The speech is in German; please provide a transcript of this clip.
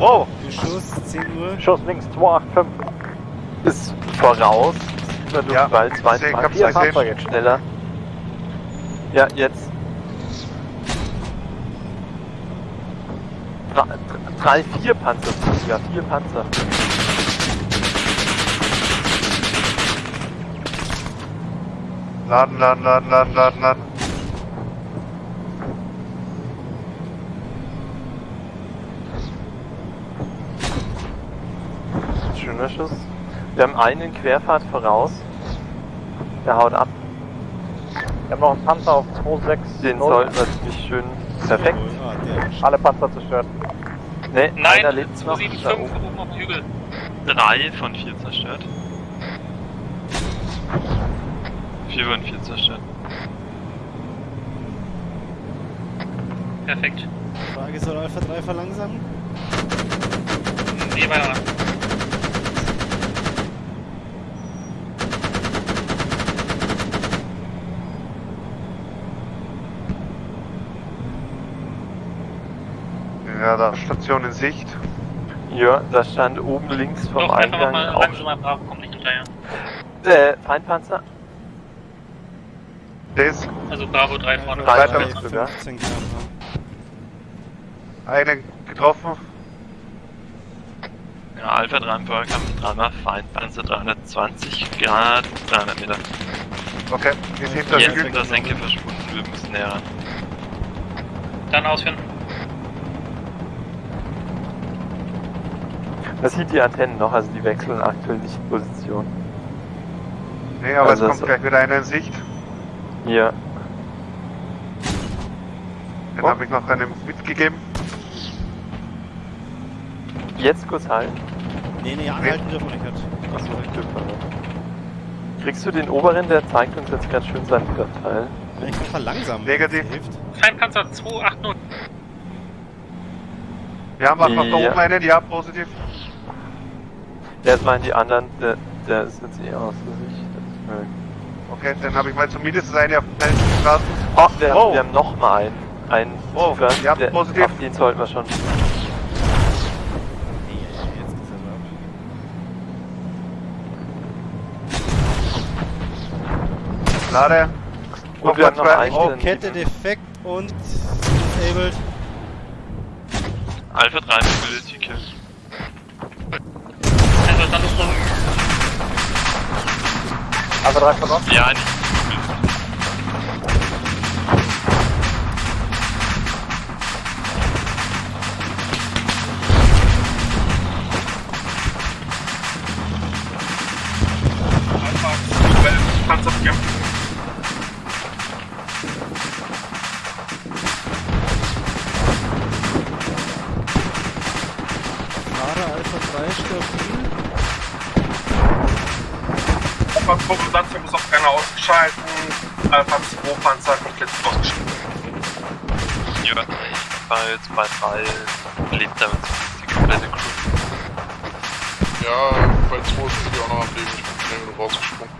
Wow! Beschuss, 10 Uhr. Schuss links 285. Ist voraus. Ja, Luftball 2, ich 2, hab's 4 gesehen. Fahrzeuge schneller. Ja, jetzt. Dra- dr- Drei, vier Panzer, ja, vier Panzer. Laden, laden, laden, laden, laden, laden. Schuss. Wir haben einen Querfahrt voraus. Der haut ab. Wir haben noch einen Panzer auf 260. Den sollten wir ziemlich schön. Perfekt. Alle Panzer zerstört. Ne, Nein, einer lebt noch. Da 275 oben. oben auf dem Hügel. Drei von vier zerstört. Vier von vier zerstört. Perfekt. Frage, soll Alpha 3 verlangsamen? Nee, weiter. Ja, da Station in Sicht. Ja, da stand oben links vom Doch, Eingang mal auch. langsamer, Bravo, kommt nicht hinterher. Äh, Feindpanzer. Das, Also Bravo 3 vorne. Drei, Weiter. sogar. 15 km/h. eine getroffen. Ja, Alpha 3 im Feuerkampf, dreimal Feindpanzer 320 Grad, 300 Meter. Okay, ist hinter Jetzt Hügel. ist der Senke verschwunden, wir müssen näher ran. Dann ausführen. Man sieht die Antennen noch, also die wechseln aktuell nicht Position. Nee, aber Also es kommt gleich wieder einer in Sicht. Hier. Den Oh. habe ich noch einem mitgegeben. Jetzt kurz halten. Nee, nee, anhalten dürfen wir nicht. Achso, ich Glück verloren. Kriegst du den oberen, der zeigt uns jetzt ganz schön seinen Vorteil. Wenn ich kann verlangsamen. Negativ. das Hilft. Feindpanzer 280. Wir haben auch noch da Ja. oben einen, ja, positiv. Jetzt meinen die anderen, der, der ist jetzt. Das ist mir- Okay, dann habe ich mal zumindest eine auf den Straßen. Oh, wir, Oh. haben, wir haben noch mal einen. Einen Oh, tiefer. ja, der, positiv. Auf den sollten wir schon. Nee, jetzt geht's aber ab. Lade. Und wir haben noch einen. Oh, Oh, Kette defekt und disabled. Alpha 3 Mobility Kill. Also Standesrunde. Also drei verloren. Ja, nicht. Fahrer Alpha 3 stabil. Alpha 2 Besatzung ist auf keiner ausgeschalten. Alpha 2 Panzer komplett ausgeschaltet. Ja, jetzt bei 3, lebt damit die komplette Crew. Ja, bei 2 sind die auch noch am Leben, ich bin schnell genug rausgesprungen.